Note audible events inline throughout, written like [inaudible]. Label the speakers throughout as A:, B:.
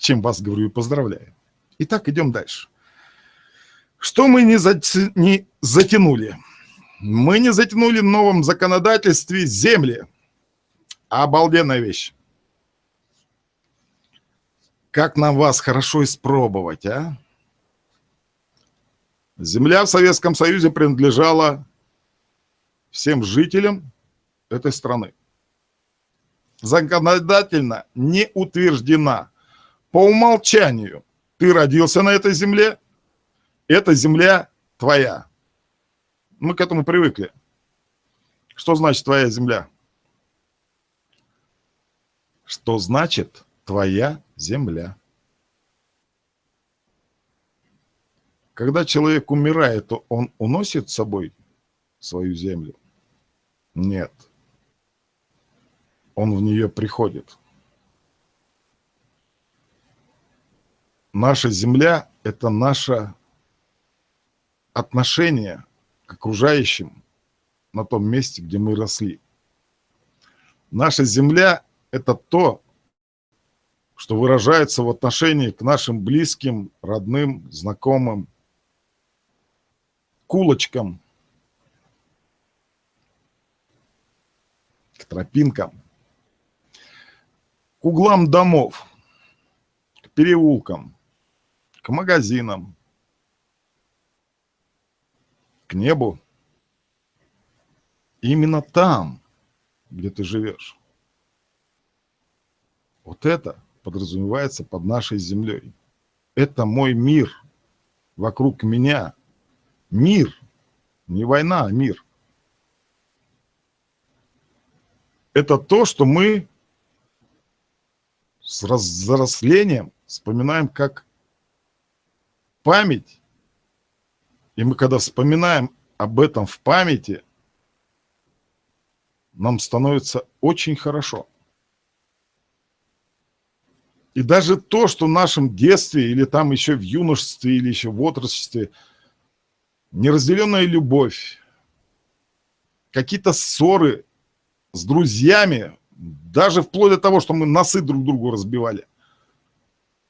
A: чем вас, говорю, и поздравляю. Итак, идем дальше. Что мы не, зати... не затянули? Мы не затянули в новом законодательстве земли. Обалденная вещь. Как нам вас хорошо испробовать, а? Земля в Советском Союзе принадлежала всем жителям этой страны. Законодательно не утверждена. По умолчанию ты родился на этой земле, эта земля твоя. Мы к этому привыкли. Что значит твоя земля? Что значит твоя земля? Когда человек умирает, то он уносит с собой свою землю? Нет. Он в нее приходит. Наша земля – это наше отношение к окружающим на том месте, где мы росли. Наша земля – это то, что выражается в отношении к нашим близким, родным, знакомым, кулочкам, к тропинкам, к углам домов, к переулкам, к магазинам, к небу. Именно там, где ты живешь. Вот это подразумевается под нашей землей. Это мой мир вокруг меня – Мир. Не война, а мир. Это то, что мы с взрослением вспоминаем как память. И мы когда вспоминаем об этом в памяти, нам становится очень хорошо. И даже то, что в нашем детстве или там еще в юношестве или еще в отрочестве – неразделенная любовь, какие-то ссоры с друзьями, даже вплоть до того, что мы носы друг другу разбивали.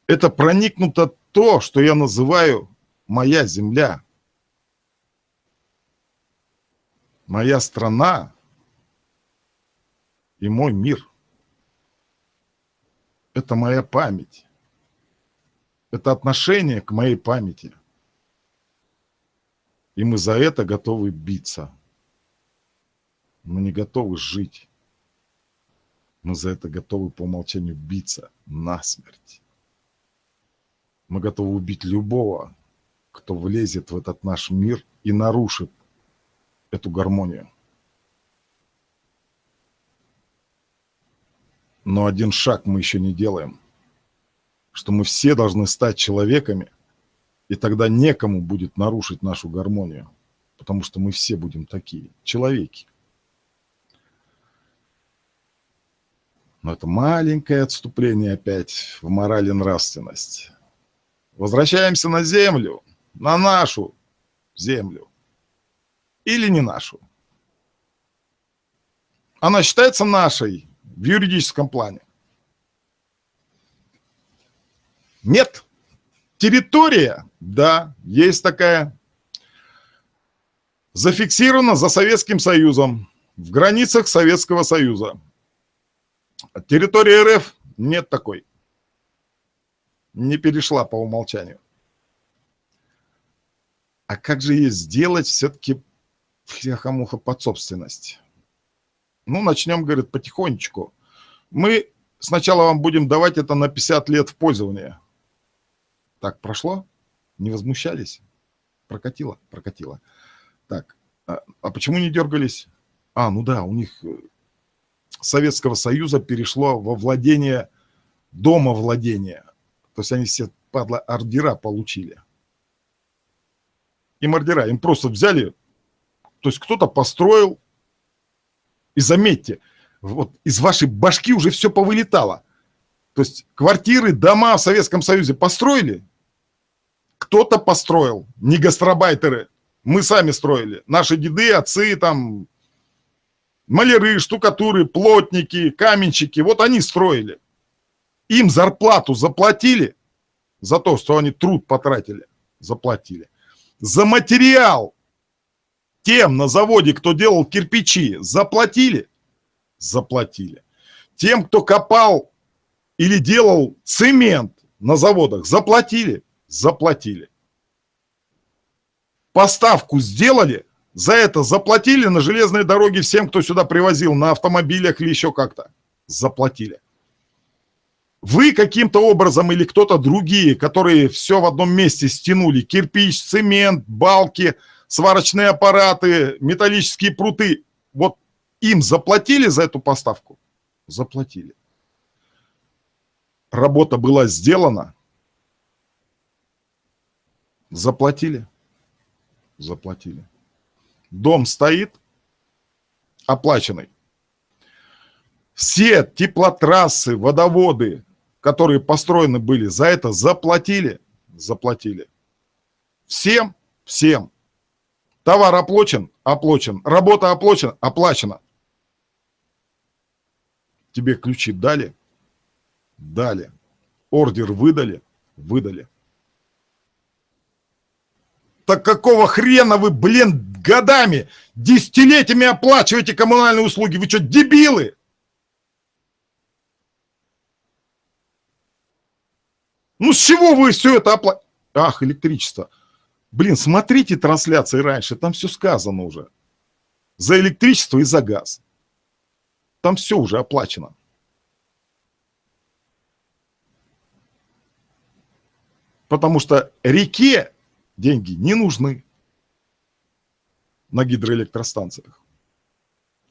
A: Это проникнуто то, что я называю моя земля, моя страна и мой мир. Это моя память. Это отношение к моей памяти. И мы за это готовы биться. Мы не готовы жить. Мы за это готовы по умолчанию биться насмерть. Мы готовы убить любого, кто влезет в этот наш мир и нарушит эту гармонию. Но один шаг мы еще не делаем, что мы все должны стать человеками – и тогда некому будет нарушить нашу гармонию, потому что мы все будем такие, человеки. Но это маленькое отступление опять в мораль и нравственность. Возвращаемся на землю, на нашу землю. Или не нашу. Она считается нашей в юридическом плане. Нет. Территория, да, есть такая, зафиксирована за Советским Союзом, в границах Советского Союза. Территория РФ нет такой. Не перешла по умолчанию. А как же ей сделать все-таки хляха-муха под собственность? Ну, начнем, говорит, потихонечку. Мы сначала вам будем давать это на 50 лет в пользование. Так, прошло? Не возмущались? Прокатило? Прокатило. Так, а, а почему не дергались? А, ну да, у них э, Советского Союза перешло во владение, дома владения. То есть они все, падла, ордера получили. Им ордера, им просто взяли, то есть кто-то построил, и заметьте, вот из вашей башки уже все повылетало. То есть квартиры, дома в Советском Союзе построили, кто-то построил, не гастробайтеры. Мы сами строили. Наши деды, отцы, там, маляры, штукатуры, плотники, каменщики. Вот они строили. Им зарплату заплатили за то, что они труд потратили, заплатили. За материал тем на заводе, кто делал кирпичи, заплатили, заплатили. Тем, кто копал или делал цемент на заводах, заплатили, заплатили. Поставку сделали, за это заплатили на железной дороге всем, кто сюда привозил, на автомобилях или еще как-то. Заплатили. Вы каким-то образом или кто-то другие, которые все в одном месте стянули, кирпич, цемент, балки, сварочные аппараты, металлические пруты, вот им заплатили за эту поставку? Заплатили. Работа была сделана. Заплатили. Заплатили. Дом стоит, оплаченный. Все теплотрассы, водоводы, которые построены были, за это заплатили? Заплатили. Всем? Всем. Товар оплачен? Оплачен. Работа оплачена? Оплачена. Тебе ключи дали? Дали. Ордер выдали? Выдали. Так какого хрена вы, блин, годами, десятилетиями оплачиваете коммунальные услуги? Вы что, дебилы? Ну, с чего вы все это оплатили? Ах, электричество. Блин, смотрите трансляции раньше, там все сказано уже. За электричество и за газ. Там все уже оплачено. Потому что реке деньги не нужны на гидроэлектростанциях.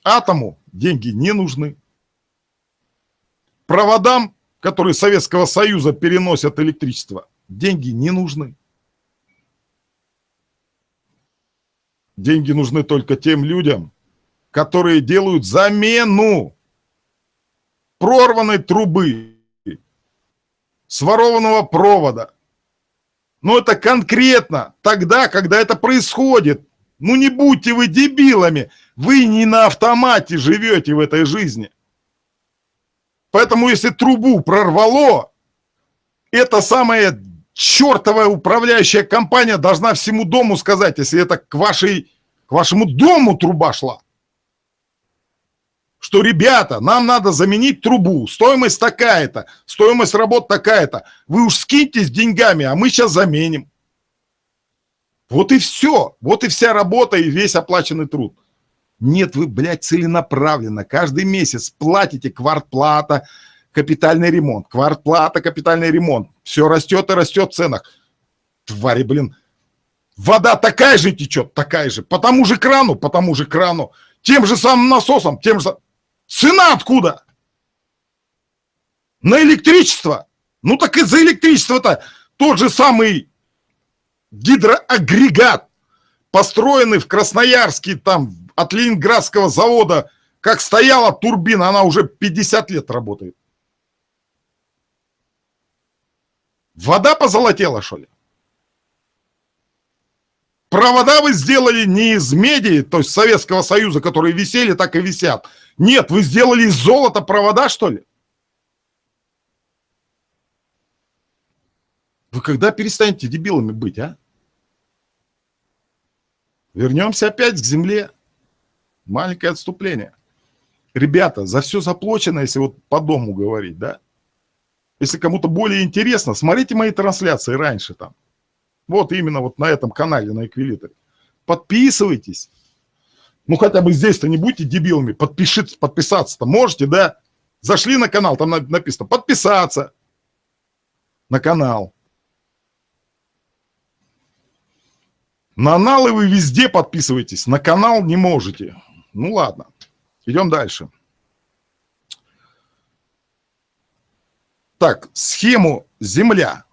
A: Атому деньги не нужны. Проводам которые Советского Союза переносят электричество, деньги не нужны. Деньги нужны только тем людям, которые делают замену прорванной трубы, сворованного провода. Но это конкретно тогда, когда это происходит. Ну не будьте вы дебилами, вы не на автомате живете в этой жизни. Поэтому если трубу прорвало, эта самая чертовая управляющая компания должна всему дому сказать, если это к, вашей, к вашему дому труба шла. Что, ребята, нам надо заменить трубу, стоимость такая-то, стоимость работ такая-то. Вы уж скиньтесь деньгами, а мы сейчас заменим. Вот и все, вот и вся работа и весь оплаченный труд. Нет, вы, блядь, целенаправленно каждый месяц платите квартплата, капитальный ремонт, квартплата, капитальный ремонт. Все растет и растет в ценах. Твари, блин. Вода такая же течет, такая же. По тому же крану, по тому же крану. Тем же самым насосом, тем же... Цена откуда? На электричество. Ну так и за электричество-то тот же самый гидроагрегат, построенный в Красноярске, там, от Ленинградского завода, как стояла турбина, она уже 50 лет работает. Вода позолотела, что ли? Провода вы сделали не из меди, то есть Советского Союза, которые висели, так и висят. Нет, вы сделали из золота провода, что ли? Вы когда перестанете дебилами быть, а? Вернемся опять к земле. Маленькое отступление. Ребята, за все заплачено, если вот по дому говорить, да? Если кому-то более интересно, смотрите мои трансляции раньше там. Вот именно вот на этом канале, на Эквилиторе. Подписывайтесь. Ну, хотя бы здесь-то не будьте дебилами. Подпишитесь, подписаться-то можете, да? Зашли на канал, там написано подписаться на канал. На каналы вы везде подписывайтесь, на канал не можете. Ну ладно, идем дальше. Так, схему «Земля».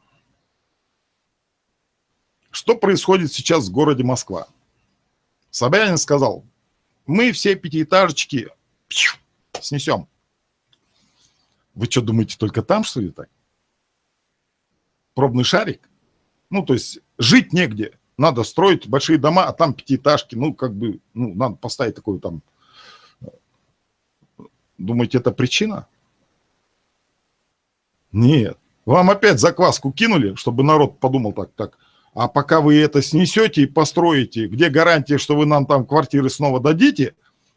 A: Что происходит сейчас в городе Москва? Собянин сказал, мы все пятиэтажечки снесем. Вы что, думаете, только там, что ли, так? Пробный шарик? Ну, то есть жить негде надо строить большие дома, а там пятиэтажки, ну, как бы, ну, надо поставить такую там... Думаете, это причина? Нет. Вам опять закваску кинули, чтобы народ подумал так, так. А пока вы это снесете и построите, где гарантия, что вы нам там квартиры снова дадите?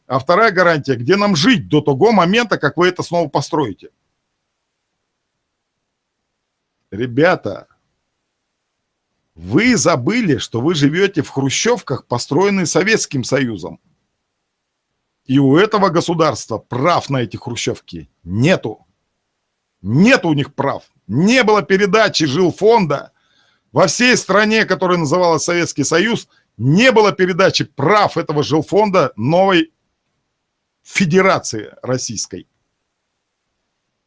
A: А вторая гарантия, где нам жить до того момента, как вы это снова построите? Ребята, вы забыли, что вы живете в хрущевках, построенные Советским Союзом. И у этого государства прав на эти хрущевки нету. Нет у них прав. Не было передачи жилфонда во всей стране, которая называлась Советский Союз, не было передачи прав этого жилфонда новой федерации российской.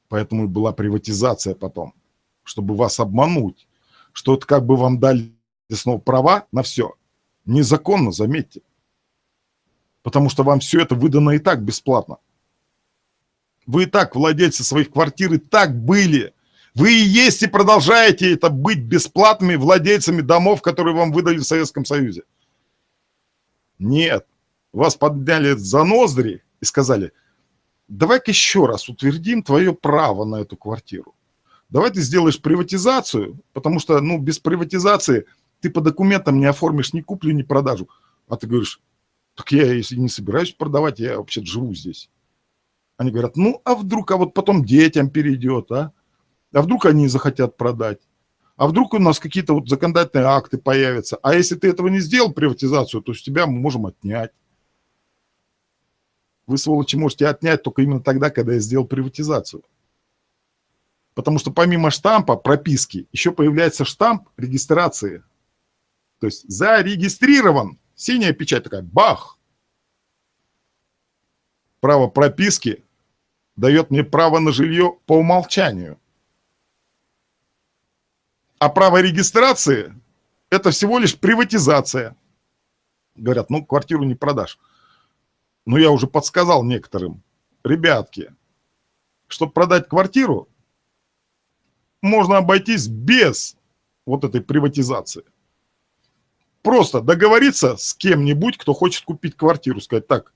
A: Поэтому была приватизация потом, чтобы вас обмануть что это как бы вам дали снова права на все. Незаконно, заметьте. Потому что вам все это выдано и так бесплатно. Вы и так владельцы своих квартир, и так были. Вы и есть и продолжаете это быть бесплатными владельцами домов, которые вам выдали в Советском Союзе. Нет. Вас подняли за ноздри и сказали, давай-ка еще раз утвердим твое право на эту квартиру давай ты сделаешь приватизацию, потому что, ну, без приватизации ты по документам не оформишь ни куплю, ни продажу. А ты говоришь, так я, если не собираюсь продавать, я вообще живу здесь. Они говорят, ну, а вдруг, а вот потом детям перейдет, а? А вдруг они захотят продать? А вдруг у нас какие-то вот законодательные акты появятся? А если ты этого не сделал, приватизацию, то с тебя мы можем отнять. Вы, сволочи, можете отнять только именно тогда, когда я сделал приватизацию. Потому что помимо штампа, прописки, еще появляется штамп регистрации. То есть зарегистрирован. Синяя печать такая, бах. Право прописки дает мне право на жилье по умолчанию. А право регистрации – это всего лишь приватизация. Говорят, ну, квартиру не продашь. Но я уже подсказал некоторым, ребятки, чтобы продать квартиру, можно обойтись без вот этой приватизации. Просто договориться с кем-нибудь, кто хочет купить квартиру, сказать, так,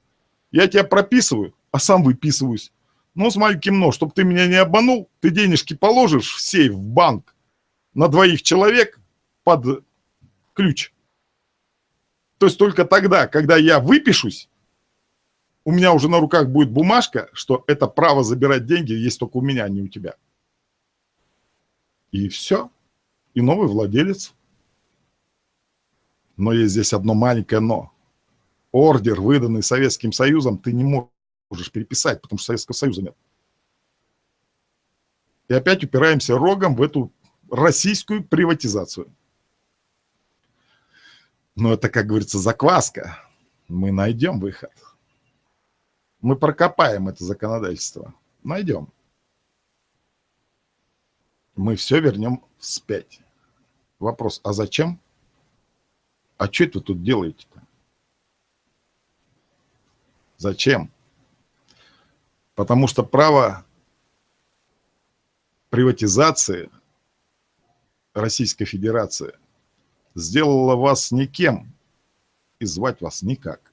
A: я тебя прописываю, а сам выписываюсь. Ну, с маленьким но, чтобы ты меня не обманул, ты денежки положишь в сейф, в банк на двоих человек под ключ. То есть только тогда, когда я выпишусь, у меня уже на руках будет бумажка, что это право забирать деньги есть только у меня, а не у тебя. И все. И новый владелец. Но есть здесь одно маленькое но. Ордер, выданный Советским Союзом, ты не можешь переписать, потому что Советского Союза нет. И опять упираемся рогом в эту российскую приватизацию. Но это, как говорится, закваска. Мы найдем выход. Мы прокопаем это законодательство. Найдем мы все вернем вспять. Вопрос, а зачем? А что это вы тут делаете-то? Зачем? Потому что право приватизации Российской Федерации сделало вас никем и звать вас никак.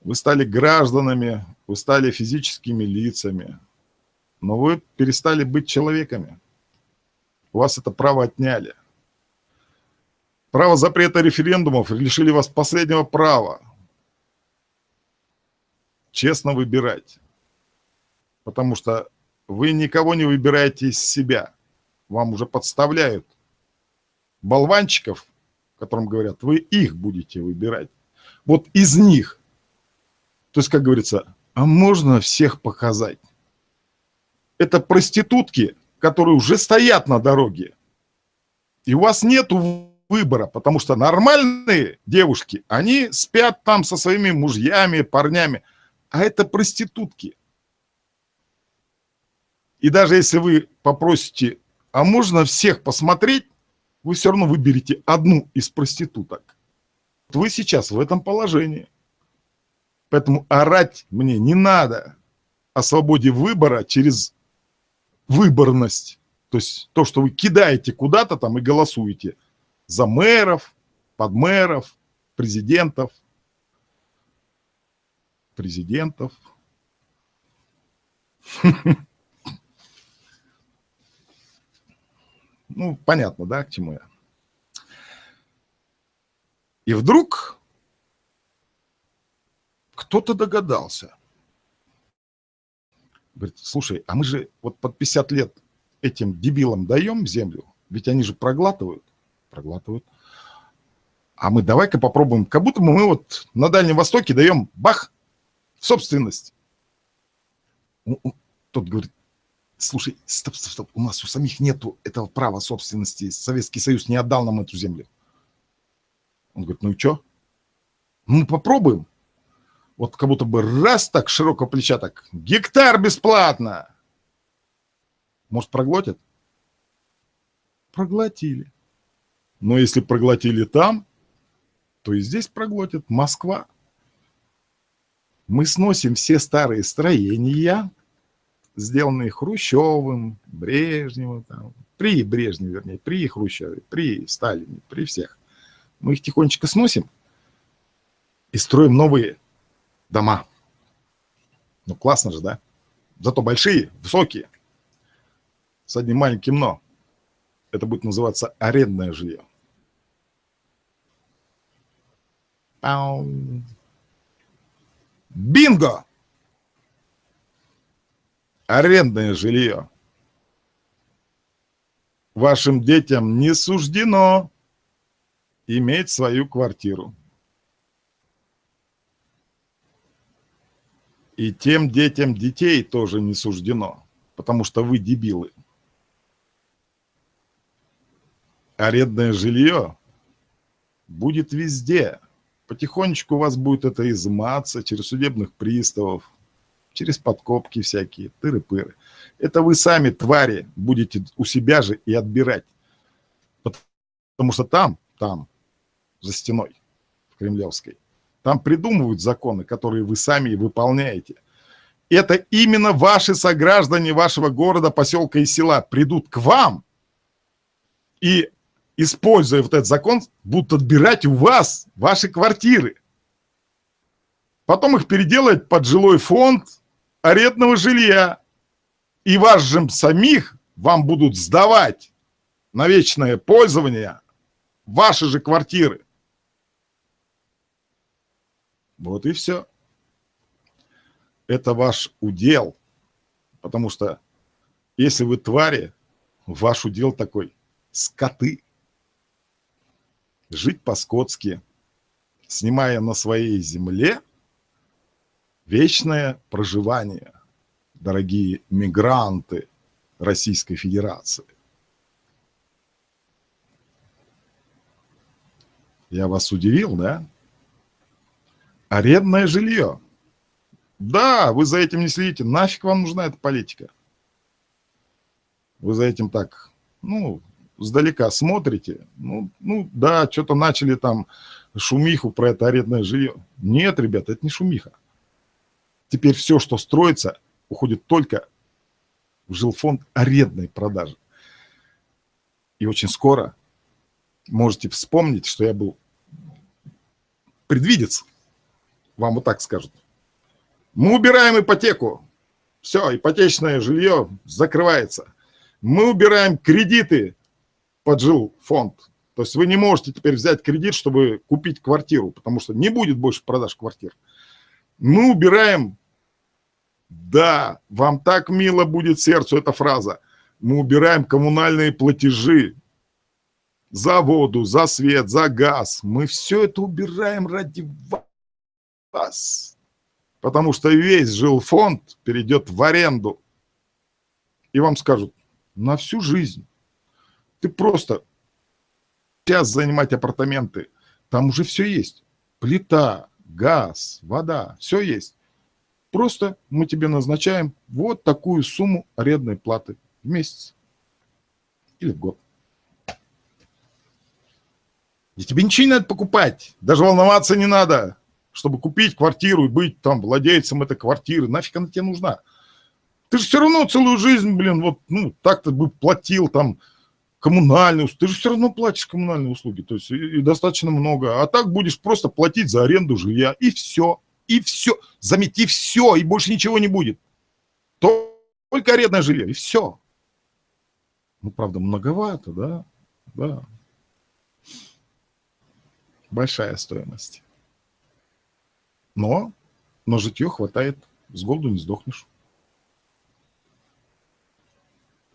A: Вы стали гражданами, вы стали физическими лицами, но вы перестали быть человеками. У вас это право отняли. Право запрета референдумов лишили вас последнего права. Честно выбирать. Потому что вы никого не выбираете из себя. Вам уже подставляют болванчиков, которым говорят, вы их будете выбирать. Вот из них. То есть, как говорится, а можно всех показать? Это проститутки, которые уже стоят на дороге. И у вас нет выбора, потому что нормальные девушки, они спят там со своими мужьями, парнями, а это проститутки. И даже если вы попросите, а можно всех посмотреть, вы все равно выберете одну из проституток. Вы сейчас в этом положении. Поэтому орать мне не надо о свободе выбора через выборность. То есть то, что вы кидаете куда-то там и голосуете за мэров, подмэров, президентов, президентов. [laughs] Ну, понятно, да, к чему я. И вдруг кто-то догадался. Говорит, слушай, а мы же вот под 50 лет этим дебилам даем землю, ведь они же проглатывают. Проглатывают. А мы давай-ка попробуем, как будто мы вот на Дальнем Востоке даем бах в собственность. Тот говорит, слушай, стоп, стоп, стоп, у нас у самих нету этого права собственности, Советский Союз не отдал нам эту землю. Он говорит, ну и что? Ну попробуем. Вот как будто бы раз так широкого плеча так, гектар бесплатно. Может проглотят? Проглотили. Но если проглотили там, то и здесь проглотит Москва. Мы сносим все старые строения, сделанные Хрущевым, Брежневым, там, при Брежневе, вернее, при Хрущеве, при Сталине, при всех. Мы их тихонечко сносим и строим новые дома. Ну, классно же, да? Зато большие, высокие, с одним маленьким «но». Это будет называться арендное жилье. Бинго! Арендное жилье. Вашим детям не суждено иметь свою квартиру. И тем детям детей тоже не суждено, потому что вы дебилы. Арендное жилье будет везде. Потихонечку у вас будет это изыматься через судебных приставов, через подкопки всякие, тыры-пыры. Это вы сами, твари, будете у себя же и отбирать. Потому что там, там, за стеной, в Кремлевской, там придумывают законы, которые вы сами выполняете. Это именно ваши сограждане вашего города, поселка и села придут к вам и, используя вот этот закон, будут отбирать у вас ваши квартиры. Потом их переделать под жилой фонд арендного жилья. И вас же самих вам будут сдавать на вечное пользование ваши же квартиры. Вот и все. Это ваш удел. Потому что если вы твари, ваш удел такой – скоты. Жить по-скотски, снимая на своей земле вечное проживание, дорогие мигранты Российской Федерации. Я вас удивил, да? Арендное жилье. Да, вы за этим не следите. Нафиг вам нужна эта политика? Вы за этим так, ну, сдалека смотрите. Ну, ну да, что-то начали там шумиху про это арендное жилье. Нет, ребята, это не шумиха. Теперь все, что строится, уходит только в жилфонд арендной продажи. И очень скоро можете вспомнить, что я был предвидец вам вот так скажут. Мы убираем ипотеку. Все, ипотечное жилье закрывается. Мы убираем кредиты под жилфонд. То есть вы не можете теперь взять кредит, чтобы купить квартиру, потому что не будет больше продаж квартир. Мы убираем, да, вам так мило будет сердцу эта фраза, мы убираем коммунальные платежи за воду, за свет, за газ. Мы все это убираем ради вас вас. Потому что весь жилфонд перейдет в аренду. И вам скажут, на всю жизнь. Ты просто сейчас занимать апартаменты. Там уже все есть. Плита, газ, вода, все есть. Просто мы тебе назначаем вот такую сумму арендной платы в месяц или в год. И тебе ничего не надо покупать, даже волноваться не надо чтобы купить квартиру и быть там владельцем этой квартиры. Нафиг она тебе нужна? Ты же все равно целую жизнь, блин, вот, ну, так-то бы платил там коммунальные услуги. Ты же все равно платишь коммунальные услуги, то есть и, и достаточно много. А так будешь просто платить за аренду жилья, и все, и все. Замети все, и больше ничего не будет. Только арендное жилье, и все. Ну, правда, многовато, да? Да. Большая стоимость. Но на житье хватает, с голоду не сдохнешь.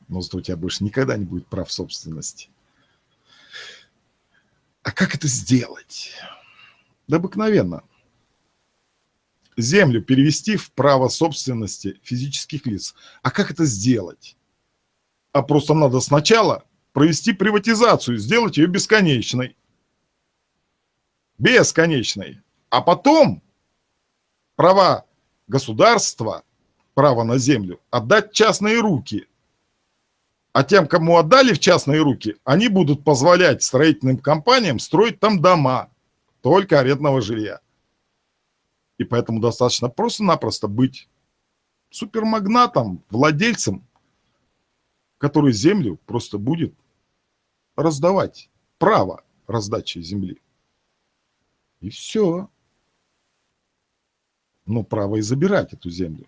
A: Но зато у тебя больше никогда не будет прав собственности. А как это сделать? Да обыкновенно. Землю перевести в право собственности физических лиц. А как это сделать? А просто надо сначала провести приватизацию, сделать ее бесконечной. Бесконечной. А потом права государства, право на землю, отдать частные руки. А тем, кому отдали в частные руки, они будут позволять строительным компаниям строить там дома, только арендного жилья. И поэтому достаточно просто-напросто быть супермагнатом, владельцем, который землю просто будет раздавать, право раздачи земли. И все. Но право и забирать эту землю.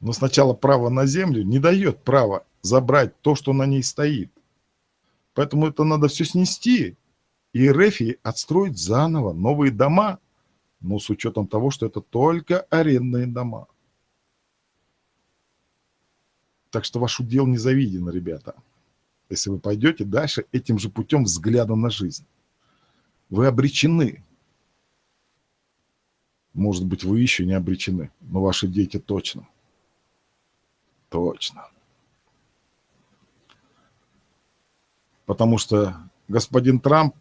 A: Но сначала право на землю не дает права забрать то, что на ней стоит. Поэтому это надо все снести. И РФИ отстроить заново новые дома, но с учетом того, что это только арендные дома. Так что ваш удел не завиден, ребята. Если вы пойдете дальше этим же путем взгляда на жизнь. Вы обречены. Может быть, вы еще не обречены, но ваши дети точно. Точно. Потому что господин Трамп,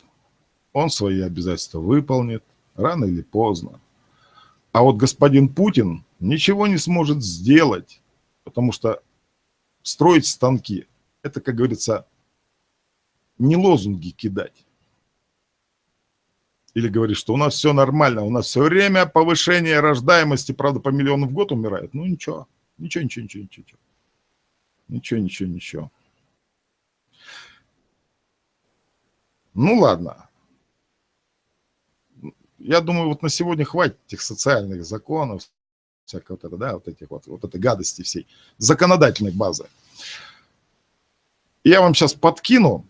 A: он свои обязательства выполнит рано или поздно. А вот господин Путин ничего не сможет сделать, потому что строить станки – это, как говорится, не лозунги кидать. Или говорить, что у нас все нормально, у нас все время повышение рождаемости, правда, по миллиону в год умирает. Ну, ничего, ничего, ничего, ничего, ничего. Ничего, ничего, ничего. Ну, ладно. Я думаю, вот на сегодня хватит этих социальных законов, всякого вот это, да, вот этих вот, вот этой гадости всей, законодательной базы. Я вам сейчас подкину.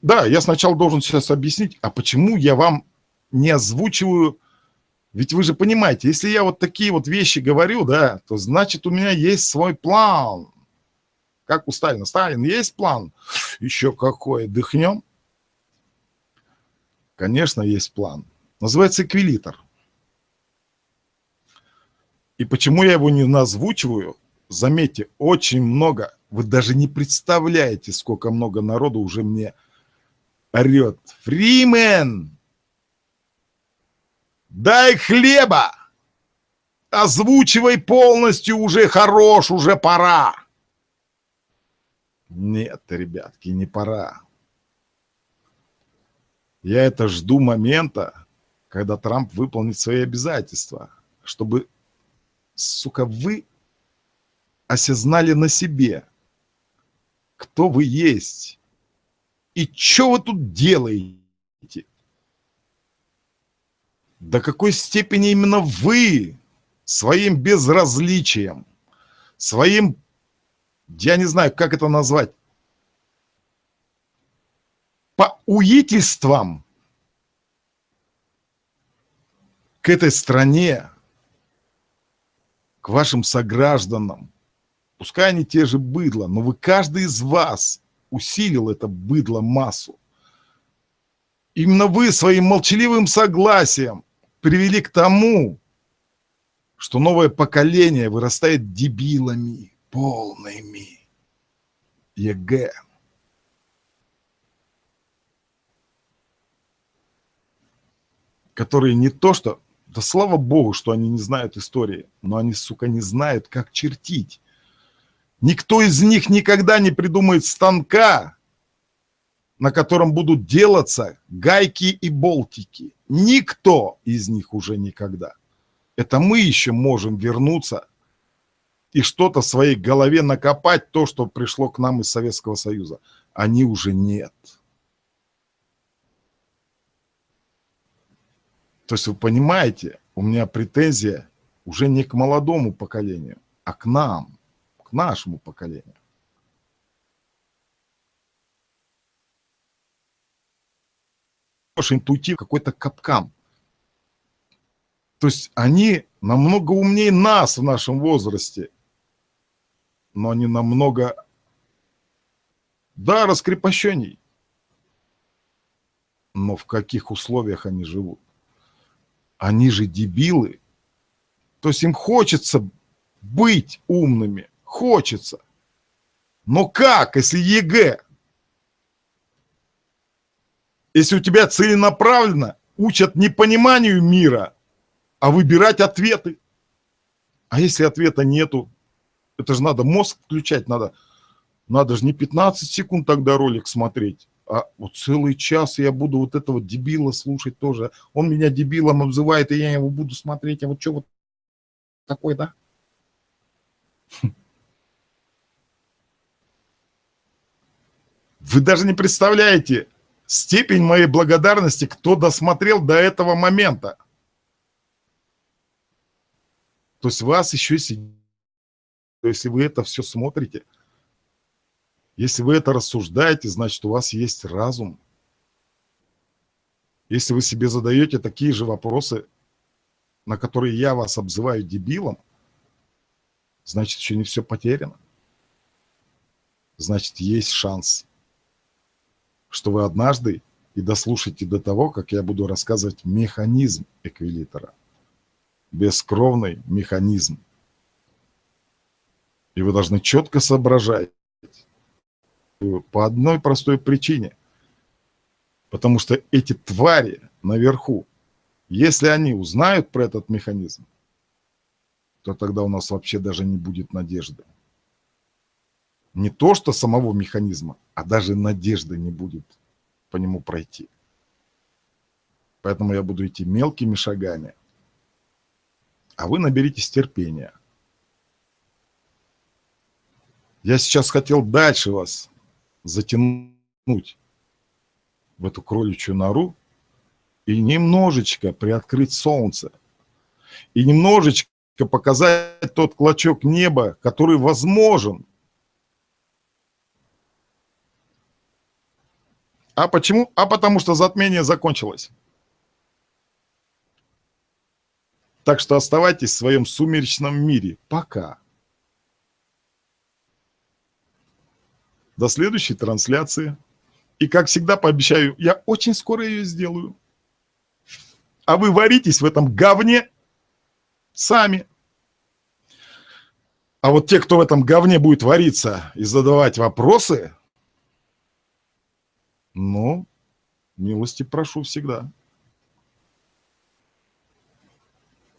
A: Да, я сначала должен сейчас объяснить, а почему я вам не озвучиваю, ведь вы же понимаете, если я вот такие вот вещи говорю, да, то значит у меня есть свой план. Как у Сталина. Сталин, есть план? Еще какой, дыхнем? Конечно, есть план. Называется эквилитр. И почему я его не назвучиваю? Заметьте, очень много, вы даже не представляете, сколько много народу уже мне орет. Фримен, дай хлеба, озвучивай полностью, уже хорош, уже пора. Нет, ребятки, не пора. Я это жду момента, когда Трамп выполнит свои обязательства, чтобы, сука, вы осознали на себе, кто вы есть и что вы тут делаете. До какой степени именно вы своим безразличием, своим, я не знаю, как это назвать, по уительствам к этой стране, к вашим согражданам, Пускай они те же быдло, но вы, каждый из вас усилил это быдло массу. Именно вы своим молчаливым согласием привели к тому, что новое поколение вырастает дебилами полными. ЕГЭ. Которые не то что... Да слава богу, что они не знают истории, но они, сука, не знают, как чертить. Никто из них никогда не придумает станка, на котором будут делаться гайки и болтики. Никто из них уже никогда. Это мы еще можем вернуться и что-то в своей голове накопать, то, что пришло к нам из Советского Союза. Они уже нет. То есть вы понимаете, у меня претензия уже не к молодому поколению, а к нам. К нашему поколению. интуитив какой-то капкан. То есть они намного умнее нас в нашем возрасте, но они намного, да, раскрепощенней. Но в каких условиях они живут? Они же дебилы. То есть им хочется быть умными, хочется. Но как, если ЕГЭ? Если у тебя целенаправленно учат не пониманию мира, а выбирать ответы. А если ответа нету, это же надо мозг включать, надо, надо же не 15 секунд тогда ролик смотреть, а вот целый час я буду вот этого дебила слушать тоже. Он меня дебилом обзывает, и я его буду смотреть, а вот что вот такой, да? Вы даже не представляете степень моей благодарности, кто досмотрел до этого момента. То есть вас еще сидит. Если вы это все смотрите, если вы это рассуждаете, значит, у вас есть разум. Если вы себе задаете такие же вопросы, на которые я вас обзываю дебилом, значит, еще не все потеряно. Значит, есть шанс, что вы однажды и дослушаете до того, как я буду рассказывать механизм эквилитера. Бескровный механизм. И вы должны четко соображать, по одной простой причине. Потому что эти твари наверху, если они узнают про этот механизм, то тогда у нас вообще даже не будет надежды. Не то, что самого механизма, а даже надежды не будет по нему пройти. Поэтому я буду идти мелкими шагами. А вы наберитесь терпения. Я сейчас хотел дальше вас затянуть в эту кроличью нору и немножечко приоткрыть солнце. И немножечко показать тот клочок неба, который возможен. А почему? А потому что затмение закончилось. Так что оставайтесь в своем сумеречном мире. Пока. До следующей трансляции. И, как всегда, пообещаю, я очень скоро ее сделаю. А вы варитесь в этом говне сами. А вот те, кто в этом говне будет вариться и задавать вопросы, ну, милости прошу всегда.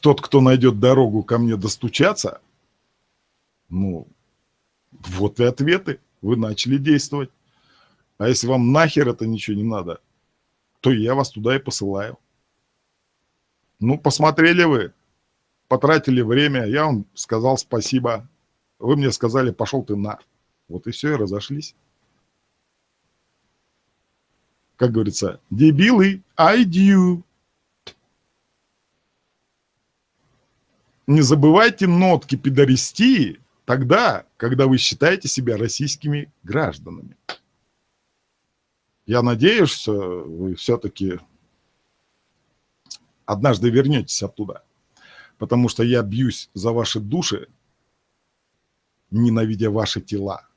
A: Тот, кто найдет дорогу ко мне достучаться, ну, вот и ответы вы начали действовать. А если вам нахер это ничего не надо, то я вас туда и посылаю. Ну, посмотрели вы, потратили время, я вам сказал спасибо. Вы мне сказали, пошел ты на. Вот и все, и разошлись. Как говорится, дебилы, I do. Не забывайте нотки педористии, тогда, когда вы считаете себя российскими гражданами. Я надеюсь, что вы все-таки однажды вернетесь оттуда, потому что я бьюсь за ваши души, ненавидя ваши тела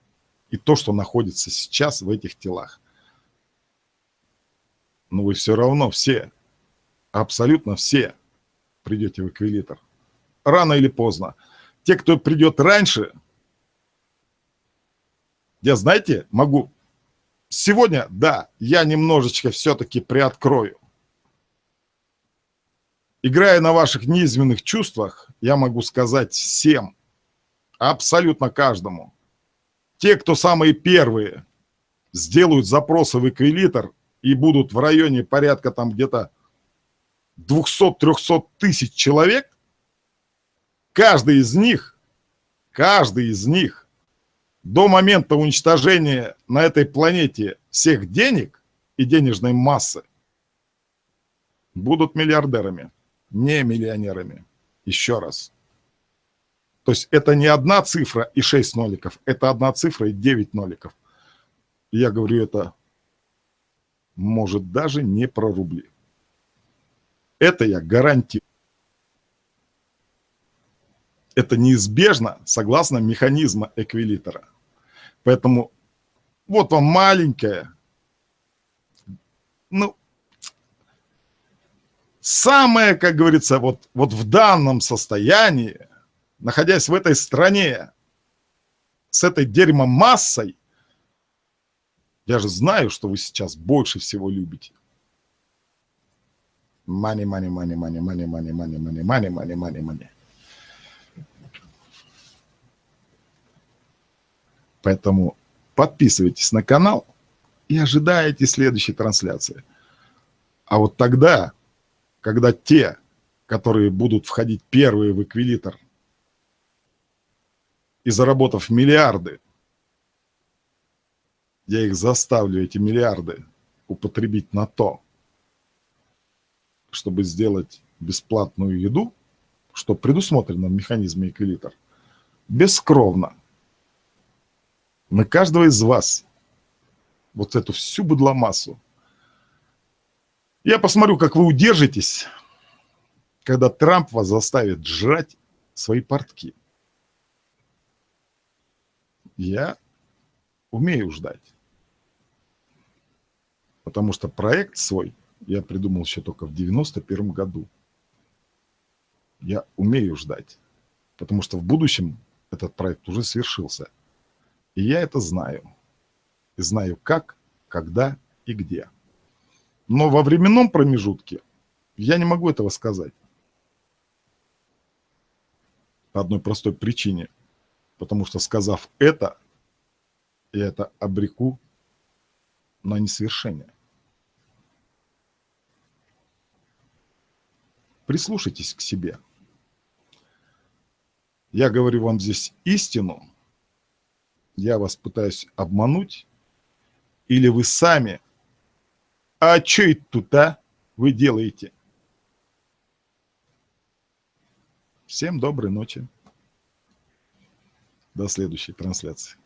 A: и то, что находится сейчас в этих телах. Но вы все равно все, абсолютно все придете в эквилитр. Рано или поздно. Те, кто придет раньше, я, знаете, могу... Сегодня, да, я немножечко все-таки приоткрою. Играя на ваших низменных чувствах, я могу сказать всем, абсолютно каждому, те, кто самые первые сделают запросы в эквилитр и будут в районе порядка там где-то 200-300 тысяч человек, Каждый из них, каждый из них до момента уничтожения на этой планете всех денег и денежной массы будут миллиардерами, не миллионерами. Еще раз. То есть это не одна цифра и 6 ноликов, это одна цифра и 9 ноликов. Я говорю, это может даже не про рубли. Это я гарантирую. Это неизбежно согласно механизма эквилитера. Поэтому вот вам маленькая, ну, самое, как говорится, вот, вот в данном состоянии, находясь в этой стране, с этой дерьмомассой, я же знаю, что вы сейчас больше всего любите. Money, money, money, money, money, money, money, money, money, money, money, money. Поэтому подписывайтесь на канал и ожидаете следующей трансляции. А вот тогда, когда те, которые будут входить первые в эквилитр и заработав миллиарды, я их заставлю, эти миллиарды, употребить на то, чтобы сделать бесплатную еду, что предусмотрено в механизме эквилитр, бескровно. На каждого из вас вот эту всю быдломассу. Я посмотрю, как вы удержитесь, когда Трамп вас заставит жрать свои портки. Я умею ждать. Потому что проект свой я придумал еще только в 91 году. Я умею ждать. Потому что в будущем этот проект уже свершился. И я это знаю. И знаю как, когда и где. Но во временном промежутке я не могу этого сказать. По одной простой причине. Потому что сказав это, я это обреку на несовершение. Прислушайтесь к себе. Я говорю вам здесь истину, я вас пытаюсь обмануть, или вы сами, а что это тут, а, вы делаете? Всем доброй ночи. До следующей трансляции.